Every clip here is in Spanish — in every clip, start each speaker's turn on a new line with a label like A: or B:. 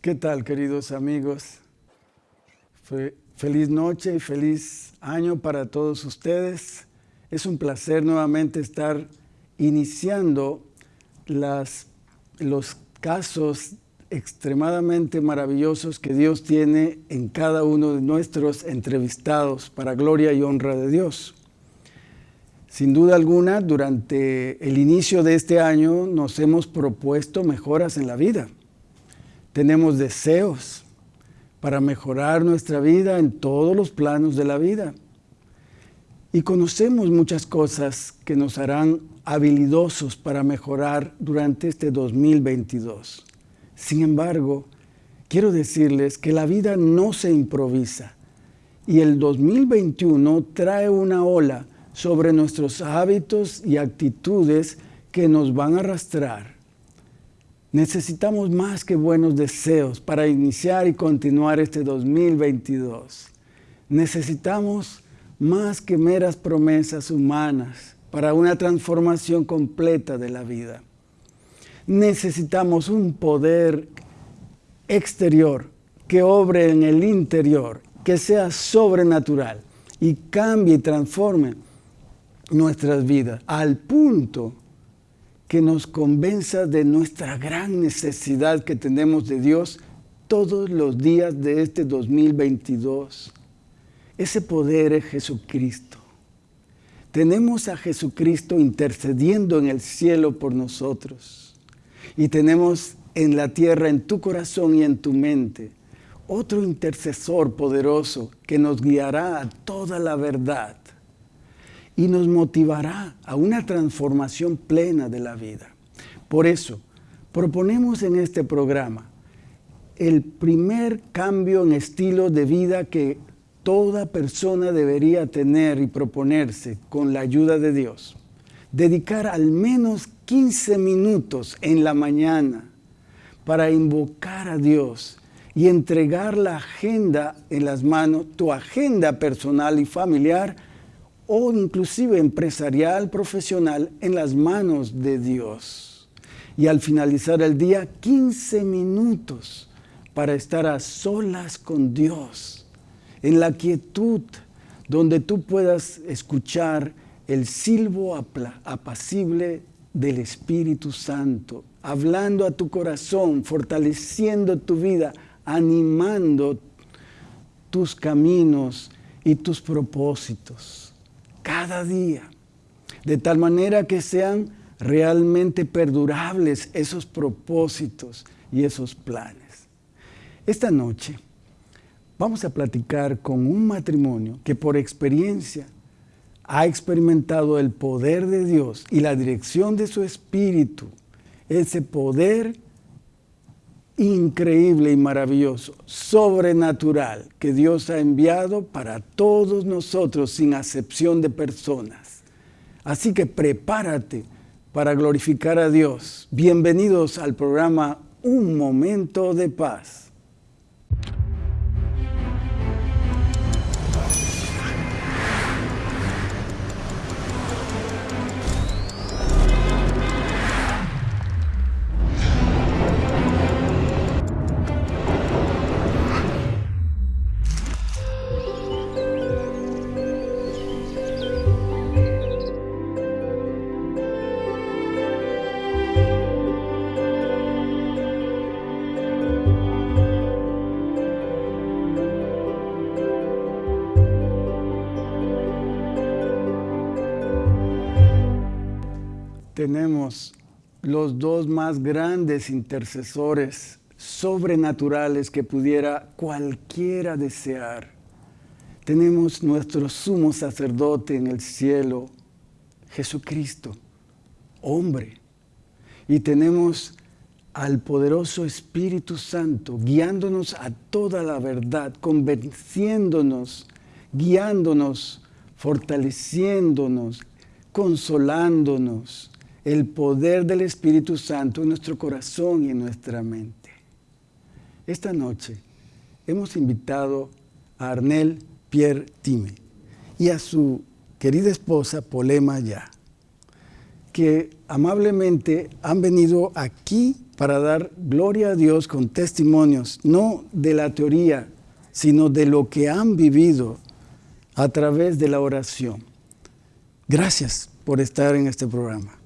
A: ¿Qué tal, queridos amigos? feliz noche y feliz año para todos ustedes. Es un placer nuevamente estar iniciando las, los casos extremadamente maravillosos que Dios tiene en cada uno de nuestros entrevistados para gloria y honra de Dios. Sin duda alguna, durante el inicio de este año nos hemos propuesto mejoras en la vida. Tenemos deseos para mejorar nuestra vida en todos los planos de la vida. Y conocemos muchas cosas que nos harán habilidosos para mejorar durante este 2022. Sin embargo, quiero decirles que la vida no se improvisa y el 2021 trae una ola sobre nuestros hábitos y actitudes que nos van a arrastrar. Necesitamos más que buenos deseos para iniciar y continuar este 2022. Necesitamos más que meras promesas humanas para una transformación completa de la vida necesitamos un poder exterior que obre en el interior, que sea sobrenatural y cambie y transforme nuestras vidas al punto que nos convenza de nuestra gran necesidad que tenemos de Dios todos los días de este 2022. Ese poder es Jesucristo. Tenemos a Jesucristo intercediendo en el cielo por nosotros y tenemos en la tierra, en tu corazón y en tu mente, otro intercesor poderoso que nos guiará a toda la verdad y nos motivará a una transformación plena de la vida. Por eso, proponemos en este programa el primer cambio en estilo de vida que toda persona debería tener y proponerse con la ayuda de Dios. Dedicar al menos 15 minutos en la mañana para invocar a Dios y entregar la agenda en las manos, tu agenda personal y familiar o inclusive empresarial, profesional, en las manos de Dios. Y al finalizar el día, 15 minutos para estar a solas con Dios, en la quietud, donde tú puedas escuchar el silbo apacible del Espíritu Santo, hablando a tu corazón, fortaleciendo tu vida, animando tus caminos y tus propósitos cada día, de tal manera que sean realmente perdurables esos propósitos y esos planes. Esta noche vamos a platicar con un matrimonio que por experiencia ha experimentado el poder de Dios y la dirección de su Espíritu, ese poder increíble y maravilloso, sobrenatural, que Dios ha enviado para todos nosotros sin acepción de personas. Así que prepárate para glorificar a Dios. Bienvenidos al programa Un Momento de Paz. Tenemos los dos más grandes intercesores sobrenaturales que pudiera cualquiera desear. Tenemos nuestro sumo sacerdote en el cielo, Jesucristo, hombre. Y tenemos al poderoso Espíritu Santo guiándonos a toda la verdad, convenciéndonos, guiándonos, fortaleciéndonos, consolándonos, el poder del Espíritu Santo en nuestro corazón y en nuestra mente. Esta noche hemos invitado a Arnel Pierre Time y a su querida esposa Polema Ya, que amablemente han venido aquí para dar gloria a Dios con testimonios, no de la teoría, sino de lo que han vivido a través de la oración. Gracias por estar en este programa.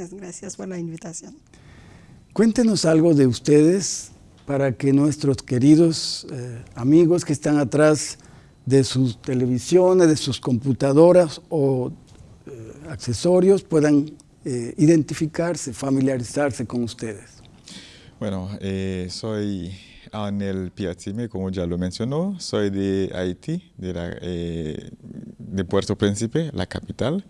B: Gracias, gracias por la invitación.
A: Cuéntenos algo de ustedes para que nuestros queridos eh, amigos que están atrás de sus televisiones, de sus computadoras o eh, accesorios puedan eh, identificarse, familiarizarse con ustedes.
C: Bueno, soy Anel Piatzime, como ya lo mencionó, soy de Haití, de, de Puerto Príncipe, la capital.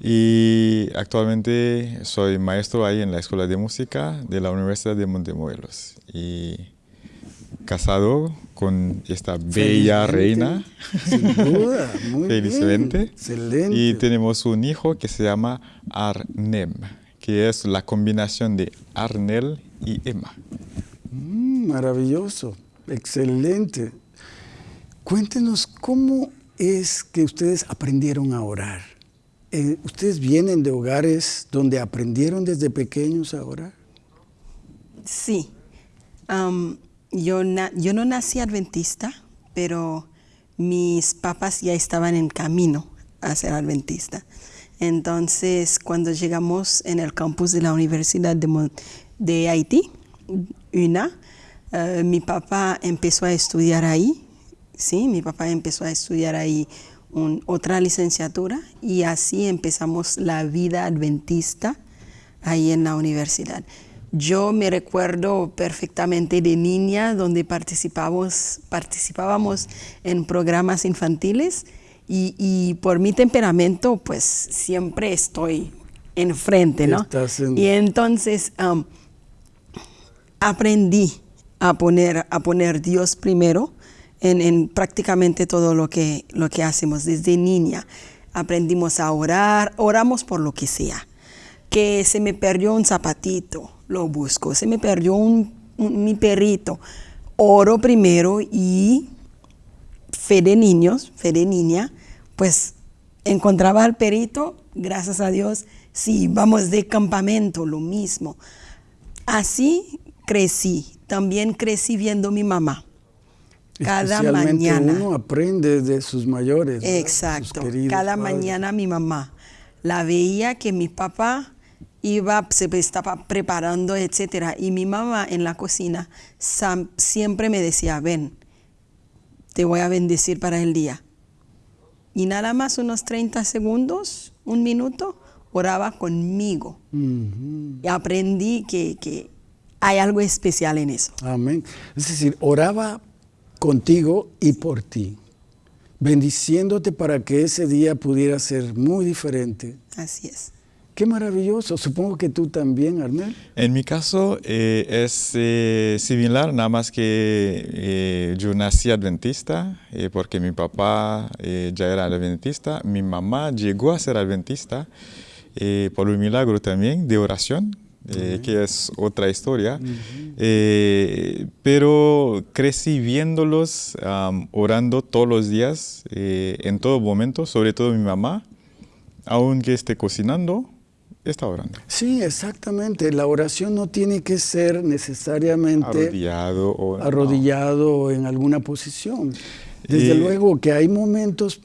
C: Y actualmente soy maestro ahí en la Escuela de Música de la Universidad de Montemorelos. Y casado con esta bella reina.
A: Sin duda, muy
C: Felizmente.
A: Bien. Excelente.
C: Y tenemos un hijo que se llama Arnem, que es la combinación de Arnel y Emma.
A: Mm, maravilloso, excelente. Cuéntenos cómo es que ustedes aprendieron a orar. Eh, ¿Ustedes vienen de hogares donde aprendieron desde pequeños a orar?
B: Sí. yo, no nací adventista, pero mis papás ya estaban en camino a ser adventista. Entonces, cuando llegamos en el campus de la Universidad de, de Haití, UNA, eh, mi papá empezó a estudiar ahí. Sí, mi papá empezó a estudiar ahí otra licenciatura y así empezamos la vida adventista ahí en la universidad. Yo me recuerdo perfectamente de niña donde participábamos, participábamos en programas infantiles y, por mi temperamento pues siempre estoy enfrente, ¿no? Y entonces um, aprendí a poner, a poner Dios primero en, prácticamente todo lo que, lo que hacemos. Desde niña aprendimos a orar, oramos por lo que sea. Que se me perdió un zapatito, lo busco. Se me perdió un, mi perrito, oro primero y fe de niños, fe de niña, pues encontraba al perrito, gracias a Dios, sí, vamos de campamento, lo mismo. Así crecí, también crecí viendo a mi mamá cada mañana.
A: Uno aprende de sus mayores.
B: Exacto. cada mañana mi mamá la veía que mi papá iba, se estaba preparando, etcétera, y mi mamá en la cocina siempre me decía, ven, te voy a bendecir para el día. Y nada más unos 30 segundos, un minuto, oraba conmigo. Y aprendí que, que hay algo especial en eso.
A: Amén. Es decir, oraba contigo y por ti, bendiciéndote para que ese día pudiera ser muy diferente.
B: Así es.
A: Qué maravilloso. Supongo que tú también, Arnel.
C: En mi caso eh, es eh, similar, nada más que eh, yo nací adventista porque mi papá ya era adventista. Mi mamá llegó a ser adventista por un milagro también de oración eh, que es otra historia. Eh, pero crecí viéndolos orando todos los días, eh, en todo momento, sobre todo mi mamá, aunque esté cocinando, está orando.
A: Sí, exactamente. La oración no tiene que ser necesariamente
C: arrodillado o,
A: arrodillado en alguna posición. Desde luego que hay momentos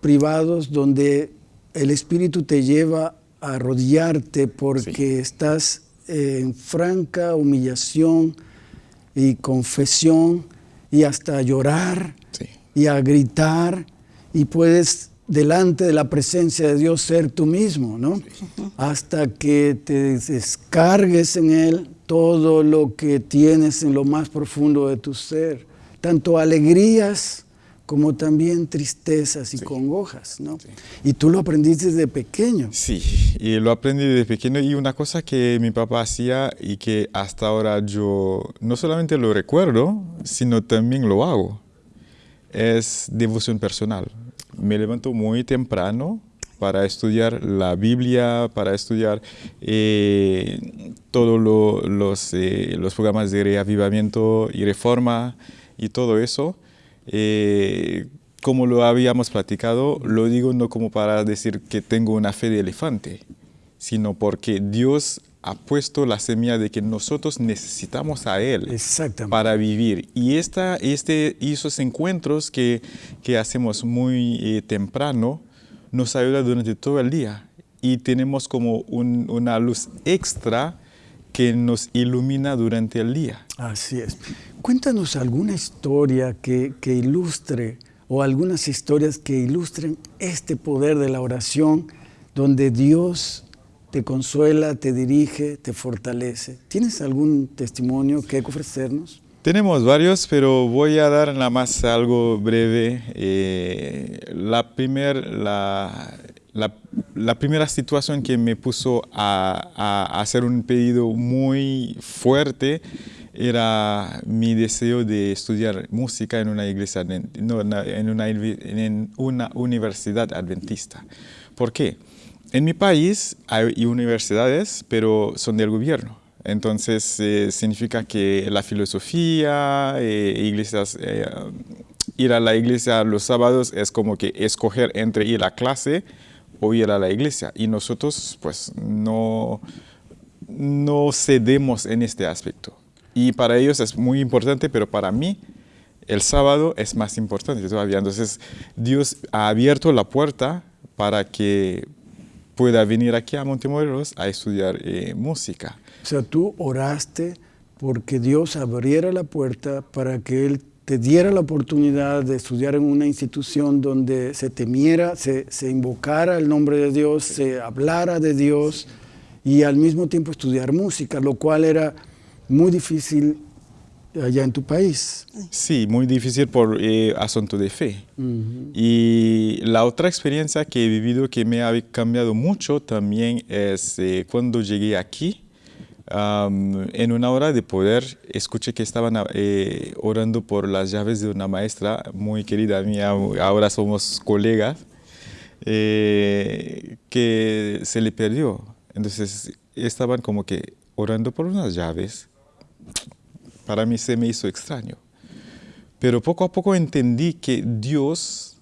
A: privados donde el Espíritu te lleva a arrodillarte porque estás en franca humillación y confesión y hasta llorar y a gritar y puedes delante de la presencia de Dios ser tú mismo, ¿no? Hasta que te descargues en Él todo lo que tienes en lo más profundo de tu ser, tanto alegrías como también tristezas y congojas, ¿no? Y tú lo aprendiste desde pequeño.
C: Sí, y lo aprendí desde pequeño y una cosa que mi papá hacía y que hasta ahora yo no solamente lo recuerdo, sino también lo hago, es devoción personal. Me levanto muy temprano para estudiar la Biblia, para estudiar eh, todos los, eh, los programas de reavivamiento y reforma y todo eso. Eh, como lo habíamos platicado, lo digo no como para decir que tengo una fe de elefante, sino porque Dios ha puesto la semilla de que nosotros necesitamos a Él para vivir. Y esta, este, y esos encuentros que, que hacemos muy eh, temprano nos ayuda durante todo el día. Y tenemos como un- una luz extra que nos ilumina durante el día.
A: Así es. Cuéntanos alguna historia que, que ilustre o algunas historias que ilustren este poder de la oración donde Dios te consuela, te dirige, te fortalece. ¿Tienes algún testimonio que ofrecernos?
C: Tenemos varios, pero voy a dar nada más algo breve. Eh, la, primer, la, la- la primera situación que me puso a, a hacer un pedido muy fuerte era mi deseo de estudiar música en una iglesia, no, en una, en una universidad adventista. ¿Por qué? En mi país hay universidades, pero son del gobierno. Entonces, eh, significa que la filosofía, eh, iglesias, eh, ir a la iglesia los sábados es como que escoger entre ir a clase o ir a la iglesia. Y nosotros, pues, no, no cedemos en este aspecto. Y para ellos es muy importante, pero para mí el sábado es más importante todavía. Entonces, Dios ha abierto la puerta para que pueda venir aquí a Montemorelos a estudiar eh, música.
A: O sea, tú oraste porque Dios abriera la puerta para que Él te diera la oportunidad de estudiar en una institución donde se temiera, se, se invocara el nombre de Dios, se hablara de Dios y al mismo tiempo estudiar música, lo cual era muy difícil allá en tu país.
C: Sí, muy difícil por eh, asunto de fe. Y la otra experiencia que he vivido que me ha cambiado mucho también es eh, cuando llegué aquí. En una hora de poder, escuché que estaban eh, orando por las llaves de una maestra muy querida mía, ahora somos colegas, eh, que se le perdió. Entonces estaban como que orando por unas llaves. Para mí se me hizo extraño. Pero poco a poco entendí que Dios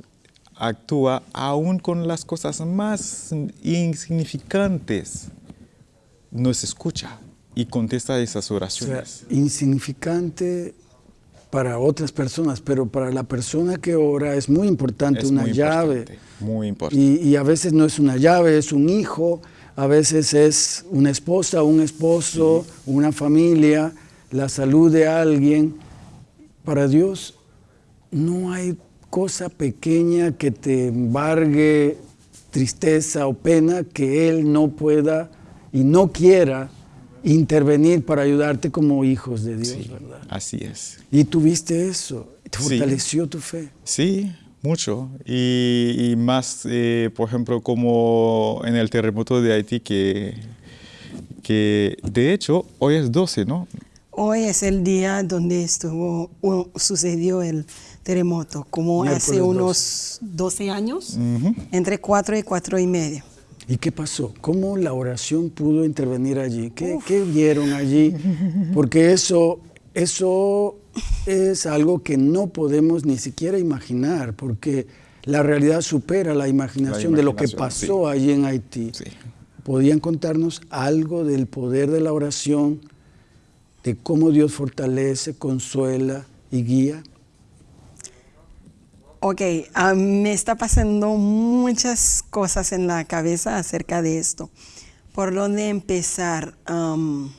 C: actúa aún con las cosas más insignificantes. Nos escucha y contesta esas
A: O sea,
C: oraciones.
A: insignificante para otras personas, pero para la persona que ora es muy importante
C: es
A: una
C: muy
A: llave.
C: importante, muy importante.
A: Y, y a veces no es una llave, es un hijo, a veces es una esposa, un esposo, una familia, la salud de alguien. Para Dios no hay cosa pequeña que te embargue tristeza o pena que Él no pueda y no quiera intervenir para ayudarte como hijos de Dios,
C: Sí,
A: ¿verdad?
C: así es.
A: Y tuviste eso, te
C: Sí.
A: fortaleció tu fe.
C: Sí, mucho. Y, y más, eh, por ejemplo, como en el terremoto de Haití, que, que de hecho hoy es 12, ¿no?
B: Hoy es el día donde estuvo, sucedió el terremoto, como hace unos 12 años, entre 4 y 4 y medio.
A: ¿Y qué pasó? ¿Cómo la oración pudo intervenir allí? ¿Qué, qué vieron allí? Porque eso, eso es algo que no podemos ni siquiera imaginar, porque la realidad supera la imaginación, de lo que
C: imaginación,
A: pasó allí en Haití.
C: Sí.
A: ¿Podían contarnos algo del poder de la oración, de cómo Dios fortalece, consuela y guía?
B: Ok, me está pasando muchas cosas en la cabeza acerca de esto. ¿Por dónde empezar? Am,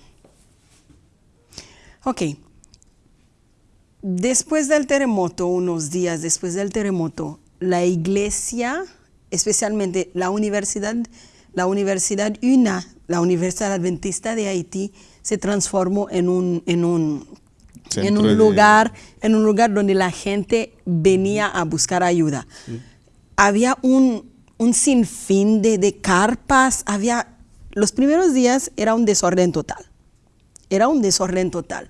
B: ok, después del terremoto, unos días después del terremoto, la iglesia, especialmente la universidad, la Universidad UNA, la Universidad Adventista de Haití, se transformó en un, en un, en un
C: de-
B: lugar en un lugar donde la gente venía a buscar ayuda. Había un, un sinfín de, de carpas, había, los primeros días era un desorden total, era un desorden total.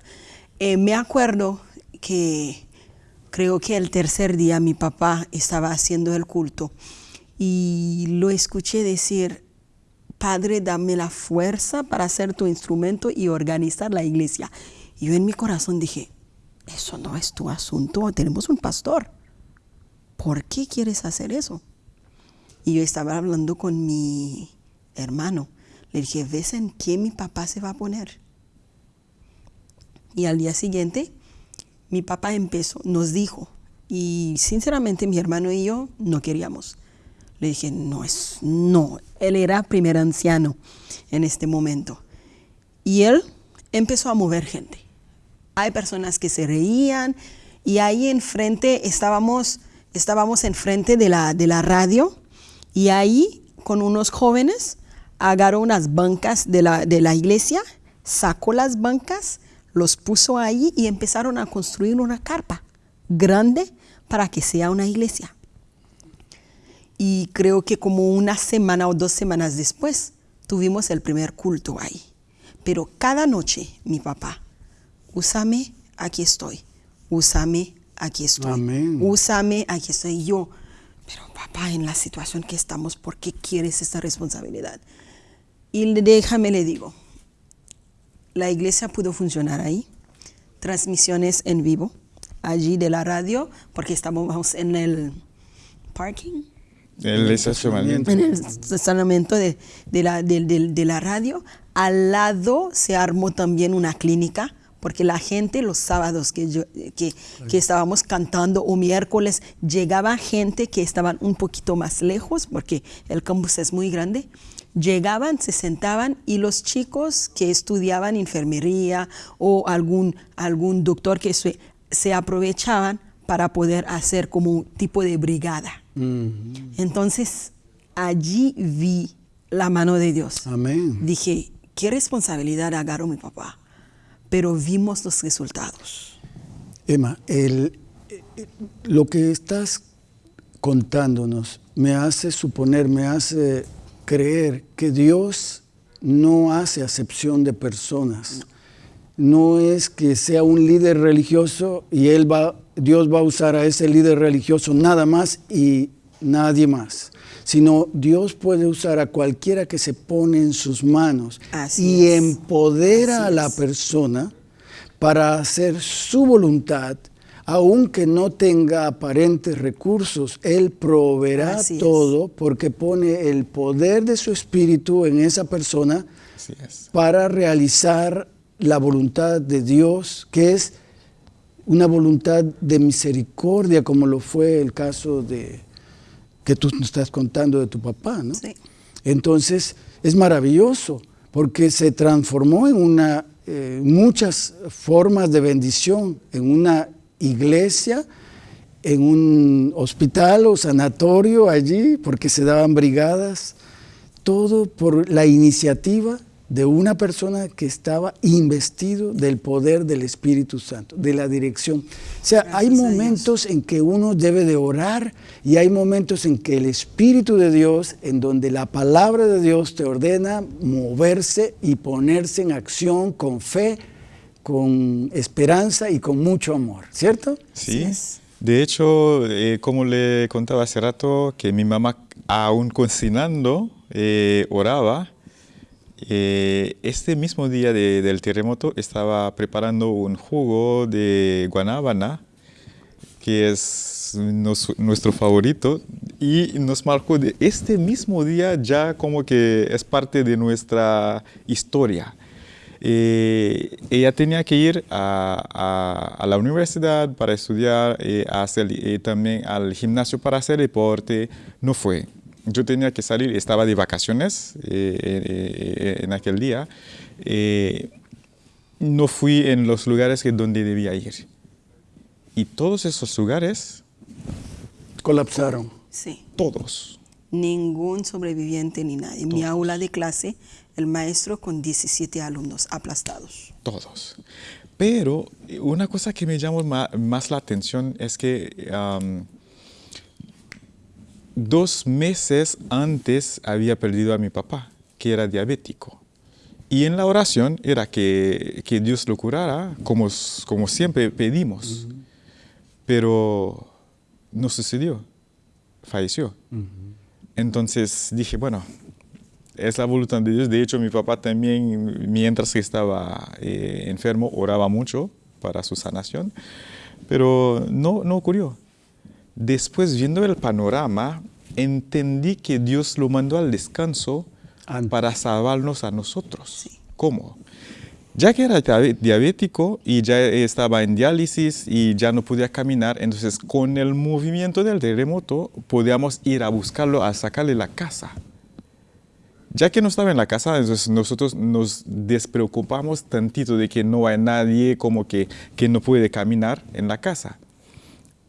B: Eh, me acuerdo que creo que el tercer día mi papá estaba haciendo el culto y lo escuché decir, Padre, dame la fuerza para ser tu instrumento y organizar la iglesia. Yo en mi corazón dije, eso no es tu asunto, tenemos un pastor. ¿Por qué quieres hacer eso? Y yo estaba hablando con mi hermano. Le dije, ¿ves en qué mi papá se va a poner? Y al día siguiente, mi papá empezó, nos dijo, y sinceramente mi hermano y yo no queríamos. Le dije, no es, no, él era primer anciano en este momento. Y él empezó a mover gente. Hay personas que se reían y ahí enfrente estábamos, estábamos enfrente de la, de la radio y ahí con unos jóvenes agarró unas bancas de la, de la iglesia, sacó las bancas, los puso ahí y empezaron a construir una carpa grande para que sea una iglesia. Y creo que como una semana o dos semanas después tuvimos el primer culto ahí. Pero cada noche mi papá, úsame, aquí estoy, úsame, aquí estoy,
A: Amén.
B: úsame, aquí estoy yo. Pero papá, en la situación que estamos, ¿por qué quieres esta responsabilidad? Y déjame le digo, la iglesia pudo funcionar ahí, transmisiones en vivo, allí de la radio, porque estábamos en el parking,
C: El estacionamiento.
B: en el estacionamiento de, de la, de- de- de la radio. Al lado se armó también una clínica, porque la gente los sábados que, yo- que, que estábamos cantando o miércoles, llegaba gente que estaban un poquito más lejos, porque el campus es muy grande. Llegaban, se sentaban y los chicos que estudiaban enfermería o algún, algún doctor que se, se aprovechaban para poder hacer como un tipo de brigada. Entonces, allí vi la mano de Dios.
A: Amén.
B: Dije, qué responsabilidad agarró mi papá, pero vimos los resultados.
A: Emma, el- eh, lo que estás contándonos me hace suponer, me hace creer que Dios no hace acepción de personas. No es que sea un líder religioso y él va, Dios va a usar a ese líder religioso nada más y nadie más, sino Dios puede usar a cualquiera que se pone en sus manos
B: Así
A: y
B: es.
A: empodera
B: Así
A: a la
B: es.
A: persona para hacer su voluntad, aunque no tenga aparentes recursos, Él proveerá
B: Así es.
A: todo porque pone el poder de su espíritu en esa persona
C: Así es.
A: para realizar la voluntad de Dios, que es una voluntad de misericordia, como lo fue el caso de que tú nos estás contando de tu papá, ¿no?
B: Sí.
A: Entonces es maravilloso porque se transformó en una eh, muchas formas de bendición, en una iglesia, en un hospital o sanatorio allí, porque se daban brigadas, todo por la iniciativa de una persona que estaba investido del poder del Espíritu Santo, de la dirección. O sea, hay
B: Gracias Dios.
A: momentos en que uno debe de orar y hay momentos en que el Espíritu de Dios, en donde la palabra de Dios te ordena moverse y ponerse en acción con fe, con esperanza y con mucho amor, ¿cierto?
C: Sí. De hecho, eh, como le contaba hace rato, que mi mamá, aún cocinando, eh, oraba. Eh, este mismo día de- del terremoto estaba preparando un jugo de guanábana, que es nuestro favorito, y nos marcó de este mismo día ya como que es parte de nuestra historia. Eh, ella tenía que ir a, la universidad para estudiar, eh, eh, también al gimnasio para hacer deporte. No fue. Yo tenía que salir, estaba de vacaciones eh, eh, eh, en aquel día. Eh, no fui en los lugares que donde debía ir. Y todos esos lugares,
A: Colapsaron.
B: Sí.
C: todos,
B: Ningún sobreviviente ni nadie. Mi aula de clase, el maestro con 17 alumnos aplastados.
C: Todos. Pero una cosa que me llamó más la atención es que dos meses antes había perdido a mi papá, que era diabético. Y en la oración era que, que Dios lo curara, como, como siempre pedimos. Pero no sucedió, falleció. Entonces dije, bueno, es la voluntad de Dios. De hecho, mi papá también, mientras que estaba eh, enfermo, oraba mucho para su sanación, pero no, no ocurrió. Después, viendo el panorama, entendí que Dios lo mandó al descanso
A: Antes.
C: para salvarnos a nosotros. ¿Cómo? Ya que era diabético y ya estaba en diálisis y ya no podía caminar, entonces con el movimiento del terremoto podíamos ir a buscarlo, a sacarle la casa. Ya que no estaba en la casa, entonces nosotros nos despreocupamos tantito de que no hay nadie como que, que no puede caminar en la casa.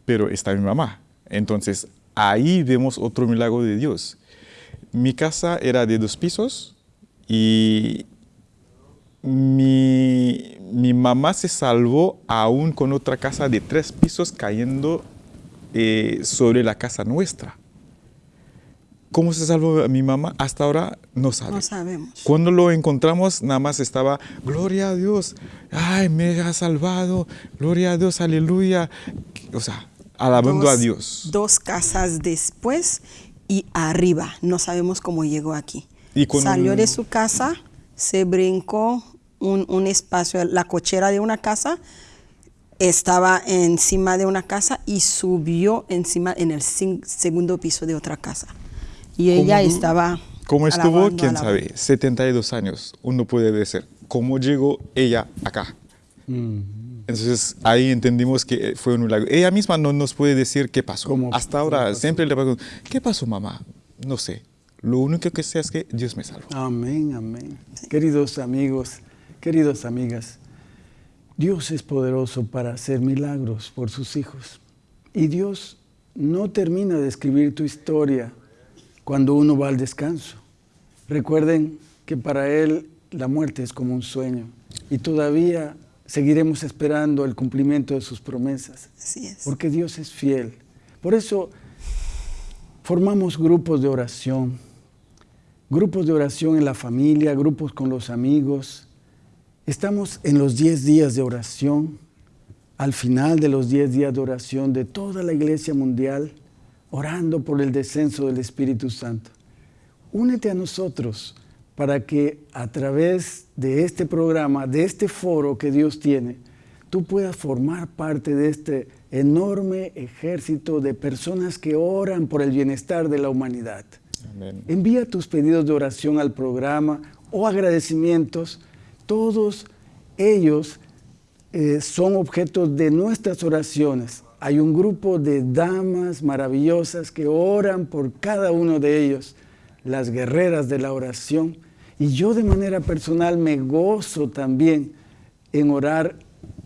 C: Pero está mi mamá. Entonces ahí vemos otro milagro de Dios. Mi casa era de dos pisos y mi, mi mamá se salvó aún con otra casa de tres pisos cayendo eh, sobre la casa nuestra. ¿Cómo se salvó mi mamá? Hasta ahora no sabe.
B: No sabemos.
C: Cuando lo encontramos, nada más estaba, gloria a Dios, ay, me ha salvado, gloria a Dios, aleluya. O sea, alabando a
B: Dos-
C: Dios.
B: Dos casas después y arriba. No sabemos cómo llegó aquí.
C: Y con
B: Salió
C: un-
B: de su casa, se brincó un, un espacio, la cochera de una casa, estaba encima de una casa y subió encima en el segundo piso de otra casa. Y ella
C: ¿Cómo-
B: estaba.
C: ¿Cómo estuvo?
B: alabando,
C: ¿Quién
B: alabando.
C: sabe? 72 años, uno puede decir, ¿cómo llegó ella acá?
A: Mm.
C: Entonces ahí entendimos que fue un milagro. Ella misma no nos puede decir qué pasó.
A: ¿Cómo-
C: Hasta ahora
A: pasó?
C: siempre le pregunto, ¿qué pasó mamá? No sé. Lo único que sé es que Dios me salvó.
A: Amén, amén. Queridos amigos, queridas amigas, Dios es poderoso para hacer milagros por sus hijos. Y Dios no termina de escribir tu historia cuando uno va al descanso. Recuerden que para Él la muerte es como un sueño y todavía seguiremos esperando el cumplimiento de sus promesas
B: Así es.
A: porque Dios es fiel. Por eso formamos grupos de oración, grupos de oración en la familia, grupos con los amigos. Estamos en los 10 días de oración, al final de los 10 días de oración de toda la iglesia mundial, orando por el descenso del Espíritu Santo. Únete a nosotros para que a través de este programa, de este foro que Dios tiene, tú puedas formar parte de este enorme ejército de personas que oran por el bienestar de la humanidad.
C: Amén.
A: Envía tus pedidos de oración al programa o agradecimientos. Todos ellos eh, son objetos de nuestras oraciones. Hay un grupo de damas maravillosas que oran por cada uno de ellos, las guerreras de la oración. Y yo de manera personal me gozo también en orar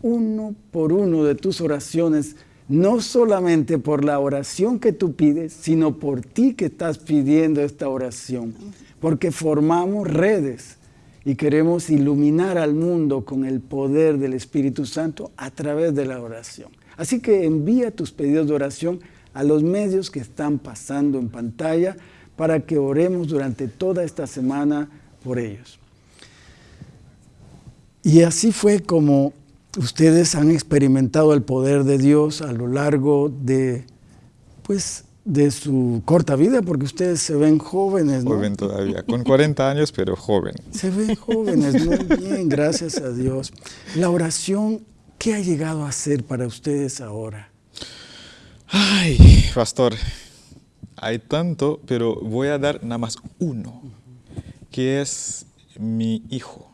A: uno por uno de tus oraciones, no solamente por la oración que tú pides, sino por ti que estás pidiendo esta oración, porque formamos redes y queremos iluminar al mundo con el poder del Espíritu Santo a través de la oración. Así que envía tus pedidos de oración a los medios que están pasando en pantalla para que oremos durante toda esta semana por ellos. Y así fue como ustedes han experimentado el poder de Dios a lo largo de, pues, de su corta vida, porque ustedes se ven jóvenes, ¿no?
C: Joven todavía, con 40 años, pero joven.
A: Se ven jóvenes, muy bien, gracias a Dios. La oración, ¿qué ha llegado a ser para ustedes ahora?
C: Ay, pastor, hay tanto, pero voy a dar nada más uno, que es mi hijo,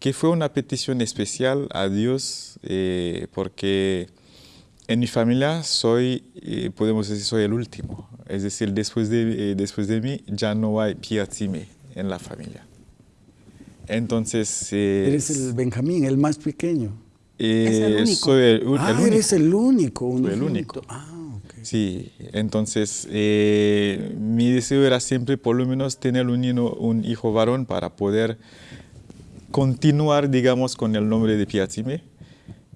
C: que fue una petición especial a Dios eh, porque en mi familia soy, eh, podemos decir, soy el último. Es decir, después de, eh, después de mí ya no hay piatime en la familia. Entonces... eh,
A: Eres el Benjamín, el más pequeño.
C: eh,
B: Es el único.
C: Soy el, u-
A: ah,
C: el único.
A: eres el único.
C: Soy el único.
A: Ah.
C: Sí, entonces eh, mi deseo era siempre por lo menos tener un, hijo varón para poder continuar, digamos, con el nombre de Piatime.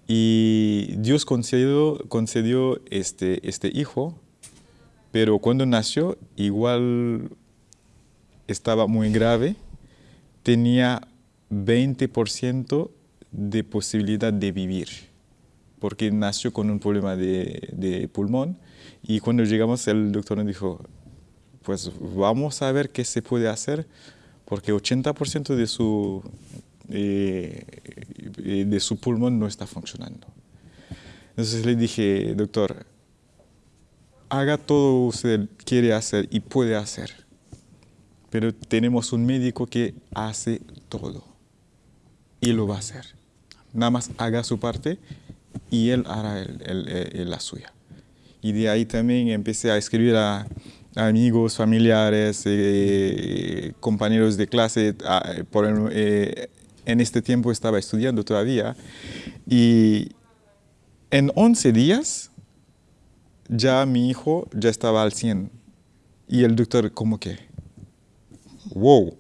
C: Y Dios concedió, este, este hijo, pero cuando nació igual estaba muy grave, tenía 20% de posibilidad de vivir porque nació con un problema de pulmón y cuando llegamos el doctor nos dijo, pues vamos a ver qué se puede hacer porque 80% de su, eh, eh, de su pulmón no está funcionando. Entonces le dije, doctor, haga todo usted quiere hacer y puede hacer, pero tenemos un médico que hace todo y lo va a hacer. Nada más haga su parte y él hará la suya. Y de ahí también empecé a escribir a, amigos, familiares, eh, compañeros de clase. por, eh, en este tiempo estaba estudiando todavía. Y en 11 días ya mi hijo ya estaba al 100. Y el doctor como que, wow,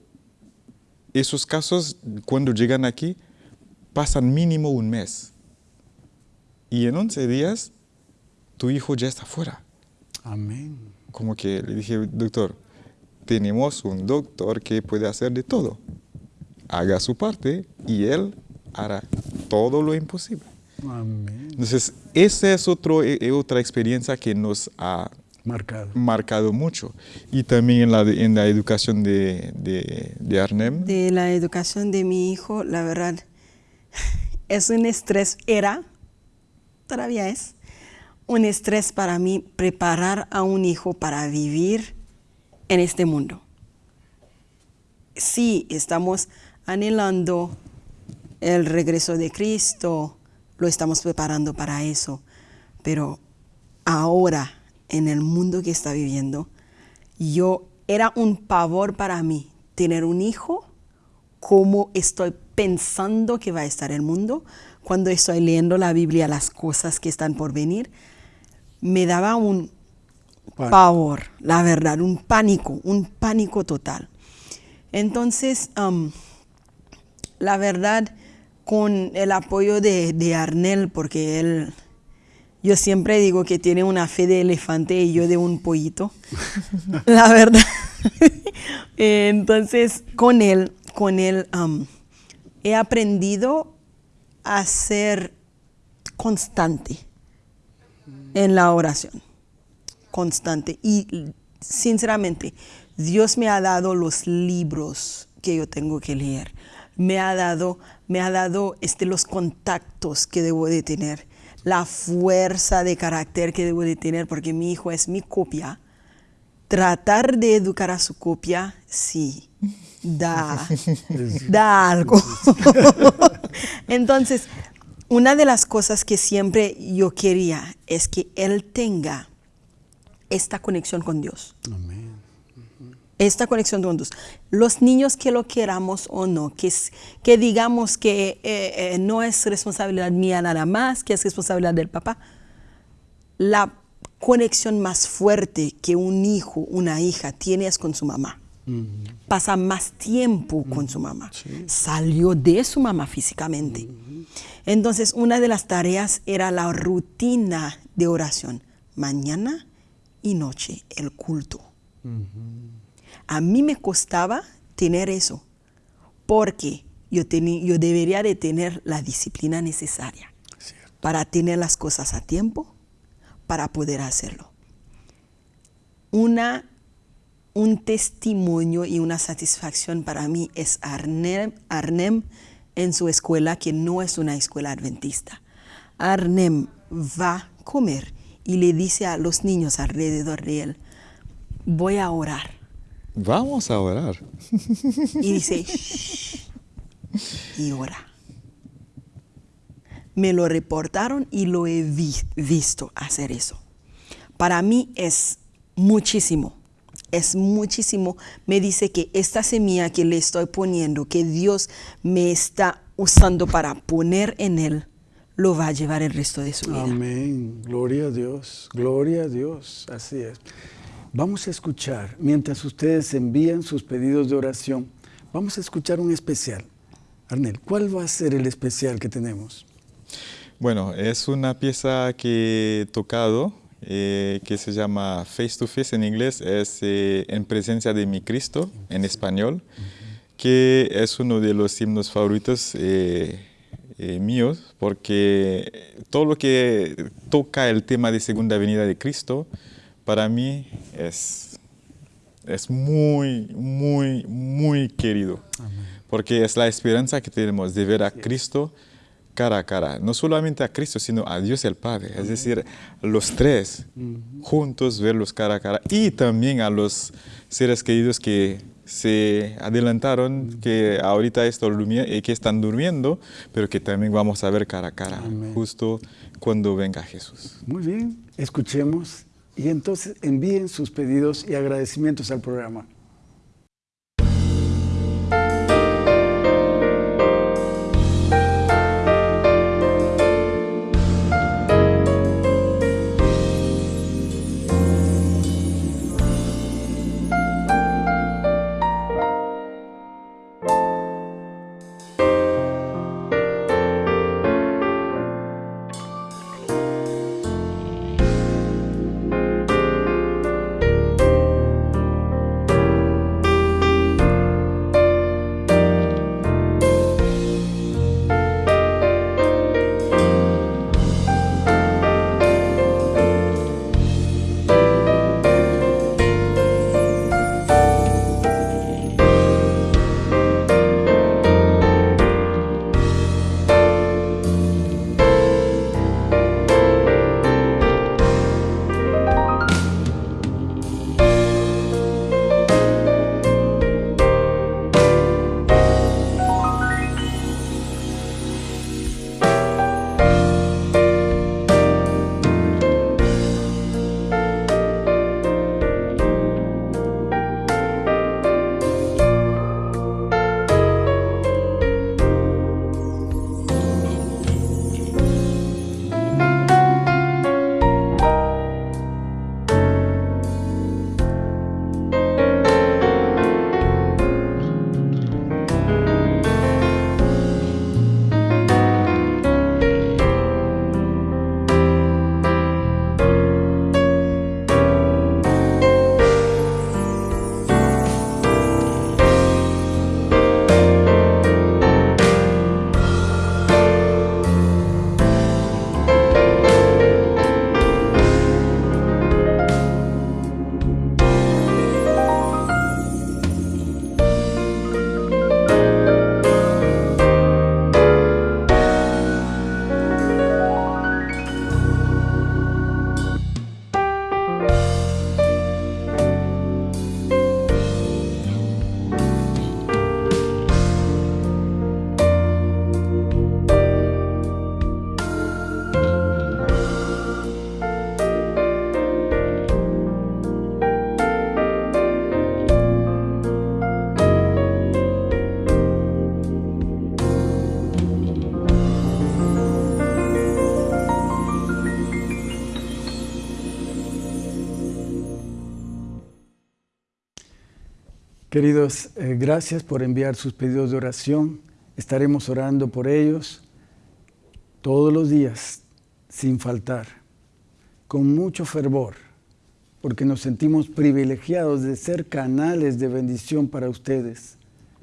C: esos casos cuando llegan aquí pasan mínimo un mes. Y en 11 días tu hijo ya está fuera.
A: Amén.
C: Como que le dije, doctor, tenemos un doctor que puede hacer de todo. Haga su parte y él hará todo lo imposible.
A: Amén.
C: Entonces, esa es otro, eh, otra experiencia que nos ha
A: marcado,
C: marcado mucho. Y también en la, en la educación de, de, de Arnem.
B: De la educación de mi hijo, la verdad, es un estrés, era, todavía es, un estrés para mí preparar a un hijo para vivir en este mundo. Sí, estamos anhelando el regreso de Cristo, lo estamos preparando para eso, pero ahora, en el mundo que está viviendo, yo era un pavor para mí tener un hijo, como estoy pensando que va a estar el mundo, cuando estoy leyendo la Biblia, las cosas que están por venir, me daba un pavor, la verdad, un pánico, un pánico total. Entonces, la verdad, con el apoyo de, de, Arnel, porque él, yo siempre digo que tiene una fe de elefante y yo de un pollito, la verdad. Entonces, con él, con él he aprendido a ser constante en la oración, constante. Y sinceramente, Dios me ha dado los libros que yo tengo que leer. Me ha dado, me ha dado este, los contactos que debo de tener, la fuerza de carácter que debo de tener, porque mi hijo es mi copia. Tratar de educar a su copia, sí, da, da algo. Entonces, una de las cosas que siempre yo quería es que él tenga esta conexión con Dios.
A: Amén.
B: Esta conexión con Dios. Los niños que lo queramos o no, que, que digamos que eh, eh, no es responsabilidad mía nada más, que es responsabilidad del papá. La conexión más fuerte que un hijo, una hija tiene es con su mamá. Pasa más tiempo con su mamá. Salió de su mamá físicamente. Entonces, una de las tareas era la rutina de oración, mañana y noche, el culto. A mí me costaba tener eso, porque yo, yo debería de tener la disciplina necesaria para tener las cosas a tiempo, para poder hacerlo. Una, un testimonio y una satisfacción para mí es Arnem, Arnem en su escuela que no es una escuela adventista. Arnem va a comer y le dice a los niños alrededor de él, voy a orar.
C: Vamos a orar.
B: Y dice, Shh, y ora. Me lo reportaron y lo he visto hacer eso. Para mí es muchísimo es muchísimo, me dice que esta semilla que le estoy poniendo, que Dios me está usando para poner en él, lo va a llevar el resto de su vida.
A: Amén. Gloria a Dios. Gloria a Dios. Así es. Vamos a escuchar, mientras ustedes envían sus pedidos de oración, vamos a escuchar un especial. Arnel, ¿cuál va a ser el especial que tenemos?
C: Bueno, es una pieza que he tocado eh, que se llama Face to Face en inglés, es eh, En presencia de mi Cristo en español, que es uno de los himnos favoritos eh, míos, porque todo lo que toca el tema de segunda venida de Cristo, para mí es, es muy, muy, muy querido, porque es la esperanza que tenemos de ver a Cristo cara a cara, no solamente a Cristo, sino a Dios el Padre, es decir, los tres juntos verlos cara a cara. Y también a los seres queridos que se adelantaron que ahorita eh, que están durmiendo, pero que también vamos a ver cara a cara, justo cuando venga Jesús.
A: Muy bien, escuchemos. Y entonces envíen sus pedidos y agradecimientos al programa. Queridos, eh, gracias por enviar sus pedidos de oración. Estaremos orando por ellos todos los días, sin faltar, con mucho fervor, porque nos sentimos privilegiados de ser canales de bendición para ustedes.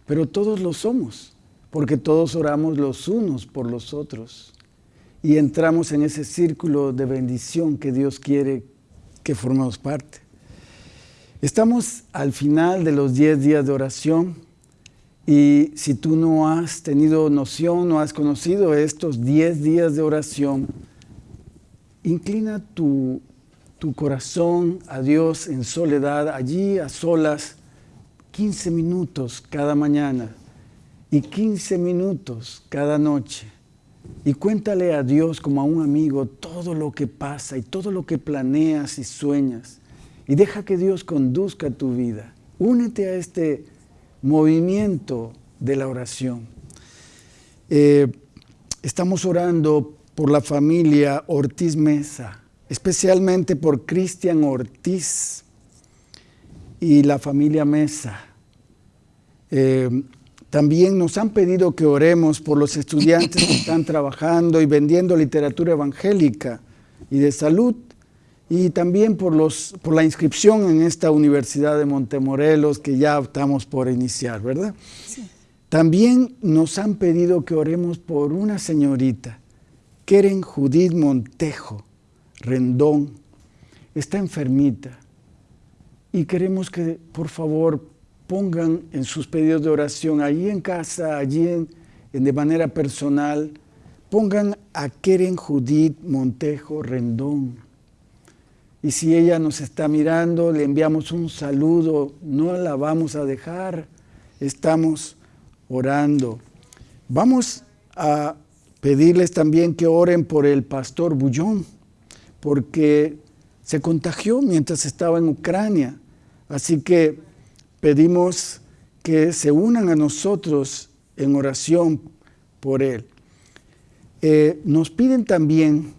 A: Pero todos lo somos, porque todos oramos los unos por los otros y entramos en ese círculo de bendición que Dios quiere que formemos parte. Estamos al final de los 10 días de oración y si tú no has tenido noción, no has conocido estos 10 días de oración, inclina tu, tu corazón a Dios en soledad, allí a solas, 15 minutos cada mañana y 15 minutos cada noche. Y cuéntale a Dios como a un amigo todo lo que pasa y todo lo que planeas y sueñas y deja que Dios conduzca tu vida. Únete a este movimiento de la oración. Eh, estamos orando por la familia Ortiz Mesa, especialmente por Cristian Ortiz y la familia Mesa. Eh, también nos han pedido que oremos por los estudiantes que están trabajando y vendiendo literatura evangélica y de salud y también por, los, por la inscripción en esta Universidad de Montemorelos que ya estamos por iniciar, ¿verdad? Sí. También nos han pedido que oremos por una señorita, Keren Judith Montejo Rendón, está enfermita y queremos que por favor pongan en sus pedidos de oración, allí en casa, allí en, de manera personal, pongan a Keren Judith Montejo Rendón Y si ella nos está mirando, le enviamos un saludo, no la vamos a dejar, estamos orando. Vamos a pedirles también que oren por el pastor Bullón, porque se contagió mientras estaba en Ucrania. Así que pedimos que se unan a nosotros en oración por él. Eh, nos piden también,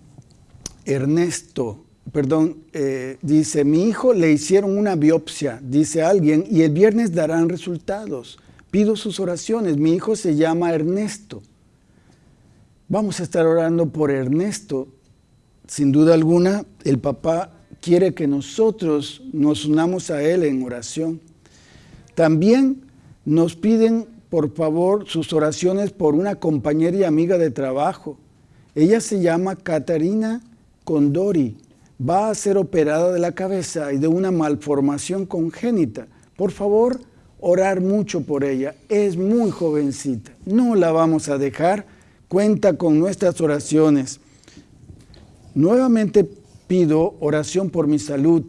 A: Ernesto, perdón, eh, dice, mi hijo le hicieron una biopsia, dice alguien, y el viernes darán resultados. Pido sus oraciones, mi hijo se llama Ernesto. Vamos a estar orando por Ernesto. Sin duda alguna, el papá quiere que nosotros nos unamos a él en oración. También nos piden, por favor, sus oraciones por una compañera y amiga de trabajo. Ella se llama Catarina Condori. Va a ser operada de la cabeza y de una malformación congénita. Por favor, orar mucho por ella. Es muy jovencita. No la vamos a dejar cuenta con nuestras oraciones. Nuevamente pido oración por mi salud.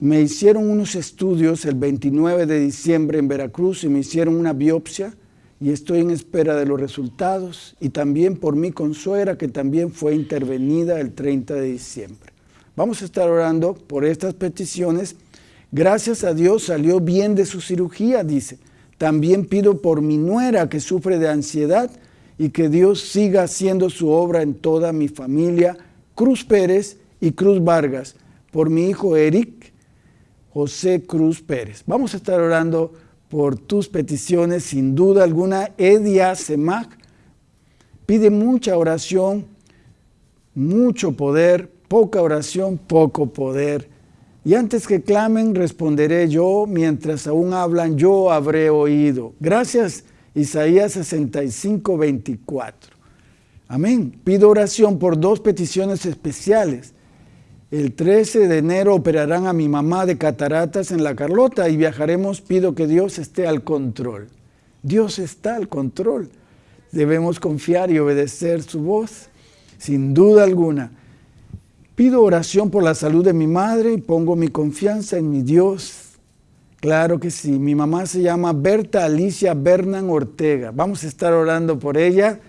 A: Me hicieron unos estudios el 29 de diciembre en Veracruz y me hicieron una biopsia y estoy en espera de los resultados y también por mi consuera que también fue intervenida el 30 de diciembre. Vamos a estar orando por estas peticiones. Gracias a Dios salió bien de su cirugía, dice. También pido por mi nuera que sufre de ansiedad y que Dios siga haciendo su obra en toda mi familia, Cruz Pérez y Cruz Vargas, por mi hijo Eric José Cruz Pérez. Vamos a estar orando por tus peticiones, sin duda alguna. Edia Semac pide mucha oración, mucho poder, poca oración, poco poder. Y antes que clamen, responderé yo, mientras aún hablan, yo habré oído. Gracias, Isaías 65, 24. Amén. Pido oración por dos peticiones especiales. El 13 de enero operarán a mi mamá de cataratas en la Carlota y viajaremos. Pido que Dios esté al control. Dios está al control. Debemos confiar y obedecer su voz, sin duda alguna. Pido oración por la salud de mi madre y pongo mi confianza en mi Dios. Claro que sí. Mi mamá se llama Berta Alicia Bernan Ortega. Vamos a estar orando por ella.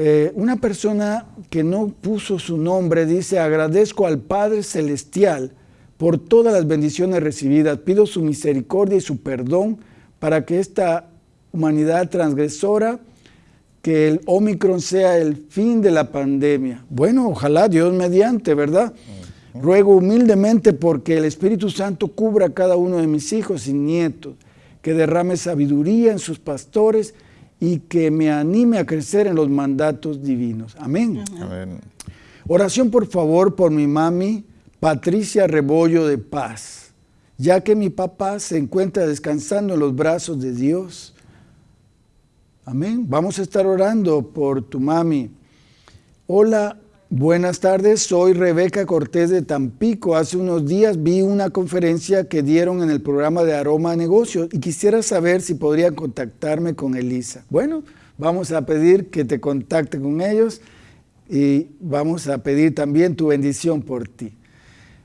A: Eh, una persona que no puso su nombre dice, agradezco al Padre Celestial por todas las bendiciones recibidas. Pido su misericordia y su perdón para que esta humanidad transgresora que el Omicron sea el fin de la pandemia. Bueno, ojalá Dios mediante, ¿verdad? Ruego humildemente porque el Espíritu Santo cubra a cada uno de mis hijos y nietos, que derrame sabiduría en sus pastores y que me anime a crecer en los mandatos divinos. Amén. Amén. Oración por favor por mi mami Patricia Rebollo de Paz, ya que mi papá se encuentra descansando en los brazos de Dios. Amén. Vamos a estar orando por tu mami. Hola, buenas tardes. Soy Rebeca Cortés de Tampico. Hace unos días vi una conferencia que dieron en el programa de Aroma Negocios y quisiera saber si podrían contactarme con Elisa. Bueno, vamos a pedir que te contacte con ellos y vamos a pedir también tu bendición por ti.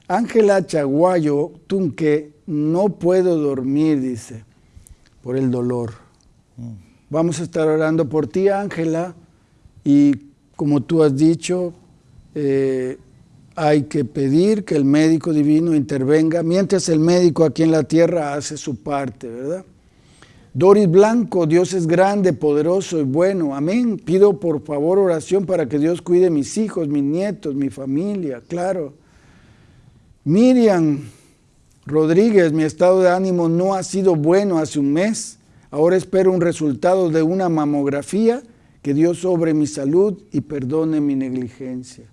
A: Ángela Chaguayo Tunque, no puedo dormir, dice, por el dolor. Vamos a estar orando por ti, Ángela, y como tú has dicho, eh, hay que pedir que el médico divino intervenga, mientras el médico aquí en la tierra hace su parte, ¿verdad? Doris Blanco, Dios es grande, poderoso y bueno, amén. Pido por favor oración para que Dios cuide mis hijos, mis nietos, mi familia, claro. Miriam Rodríguez, mi estado de ánimo no ha sido bueno hace un mes. Ahora espero un resultado de una mamografía, que Dios sobre mi salud y perdone mi negligencia.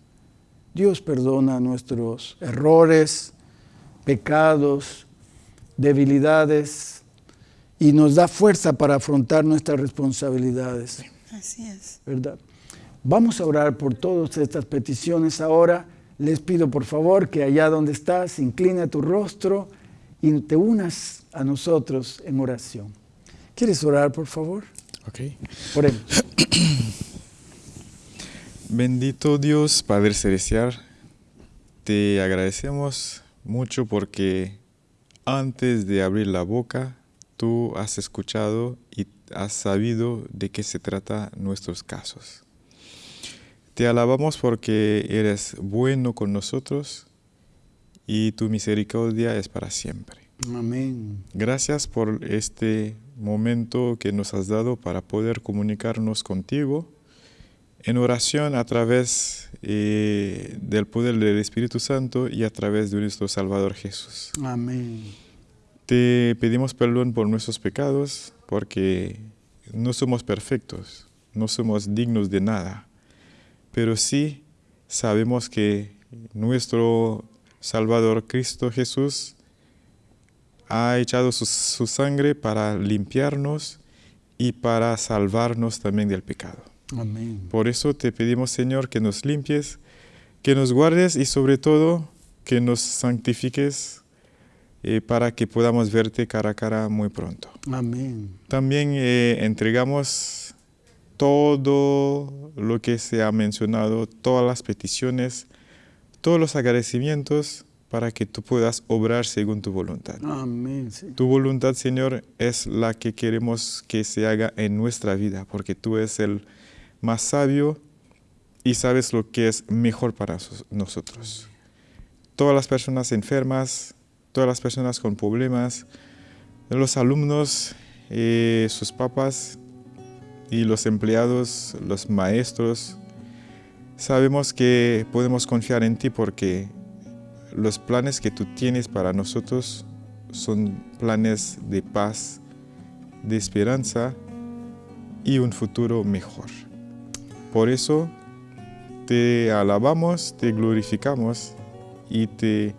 A: Dios perdona nuestros errores, pecados, debilidades y nos da fuerza para afrontar nuestras responsabilidades.
B: Así es.
A: ¿Verdad? Vamos a orar por todas estas peticiones ahora. Les pido por favor que allá donde estás, inclina tu rostro y te unas a nosotros en oración. ¿Quieres orar, por favor?
C: Ok.
A: Oremos.
C: Bendito Dios, Padre Celestial, te agradecemos mucho porque antes de abrir la boca, tú has escuchado y has sabido de qué se trata nuestros casos. Te alabamos porque eres bueno con nosotros y tu misericordia es para siempre.
A: Amén.
C: Gracias por este momento que nos has dado para poder comunicarnos contigo en oración a través eh, del poder del Espíritu Santo y a través de nuestro Salvador Jesús.
A: Amén.
C: Te pedimos perdón por nuestros pecados porque no somos perfectos, no somos dignos de nada, pero sí sabemos que nuestro Salvador Cristo Jesús ha echado su, su sangre para limpiarnos y para salvarnos también del pecado.
A: Amén.
C: Por eso te pedimos, Señor, que nos limpies, que nos guardes y sobre todo que nos santifiques eh, para que podamos verte cara a cara muy pronto.
A: Amén.
C: También eh, entregamos todo lo que se ha mencionado, todas las peticiones, todos los agradecimientos para que tú puedas obrar según tu voluntad.
A: Amén. sí.
C: Tu voluntad, Señor, es la que queremos que se haga en nuestra vida, porque tú eres el más sabio y sabes lo que es mejor para nosotros. Todas las personas enfermas, todas las personas con problemas, los alumnos, eh, sus papás y los empleados, los maestros, sabemos que podemos confiar en ti porque los planes que tú tienes para nosotros son planes de paz, de esperanza y un futuro mejor. Por eso te alabamos, te glorificamos y te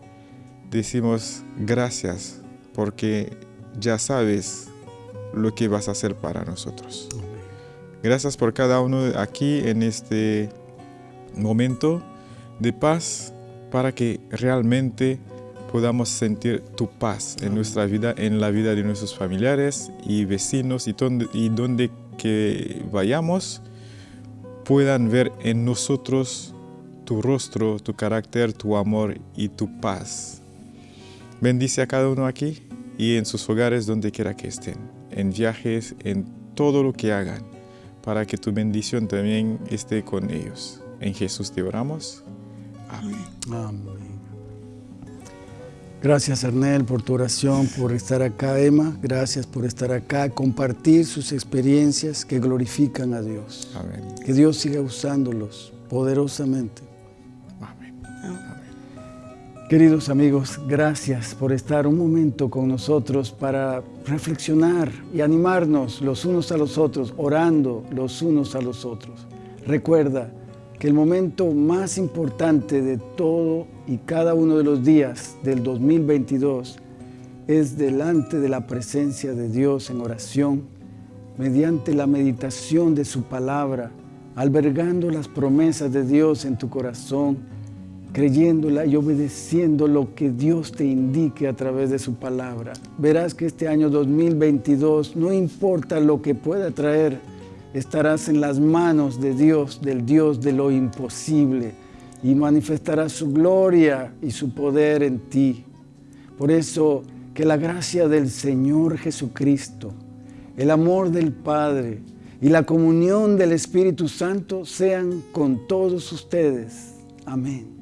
C: decimos gracias porque ya sabes lo que vas a hacer para nosotros. Gracias por cada uno aquí en este momento de paz para que realmente podamos sentir tu paz en nuestra vida, en la vida de nuestros familiares y vecinos y donde, y donde que vayamos puedan ver en nosotros tu rostro, tu carácter, tu amor y tu paz. Bendice a cada uno aquí y en sus hogares donde quiera que estén, en viajes, en todo lo que hagan, para que tu bendición también esté con ellos. En Jesús te oramos.
A: Amén. Gracias, Arnel, por tu oración, por estar acá, Emma. Gracias por estar acá, compartir sus experiencias que glorifican a Dios.
C: Amén.
A: Que Dios siga usándolos poderosamente.
C: Amén.
A: Queridos amigos, gracias por estar un momento con nosotros para reflexionar y animarnos los unos a los otros, orando los unos a los otros. Recuerda que el momento más importante de todo y cada uno de los días del 2022 es delante de la presencia de Dios en oración, mediante la meditación de su palabra, albergando las promesas de Dios en tu corazón, creyéndola y obedeciendo lo que Dios te indique a través de su palabra. Verás que este año 2022, no importa lo que pueda traer, estarás en las manos de Dios, del Dios de lo imposible, y manifestarás su gloria y su poder en ti. Por eso, que la gracia del Señor Jesucristo, el amor del Padre y la comunión del Espíritu Santo sean con todos ustedes. Amén.